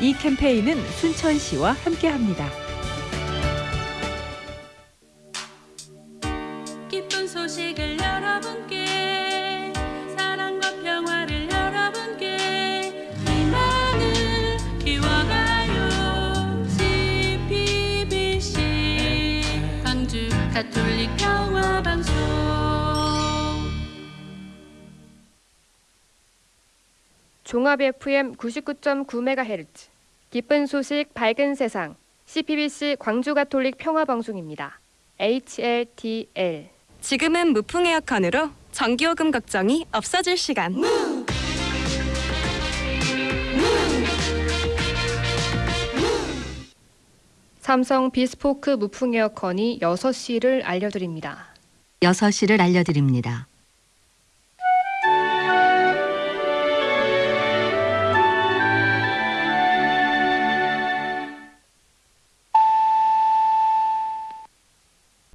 이 캠페인은 순천시와 함께합니다. 기쁜 소식을 여러분께 사랑과 평화를 여러분께. 희망을 키워가요 CPBC 광주 가톨릭 평화방송 종합 FM 99.9MHz 기쁜 소식 밝은 세상 CPBC 광주 가톨릭 평화 방송입니다. HLTL 지금은 무풍 에어컨으로 전기요금 걱정이 없어질 시간. 삼성 비스포크 무풍 에어컨이 6시를 알려드립니다. 6시를 알려드립니다.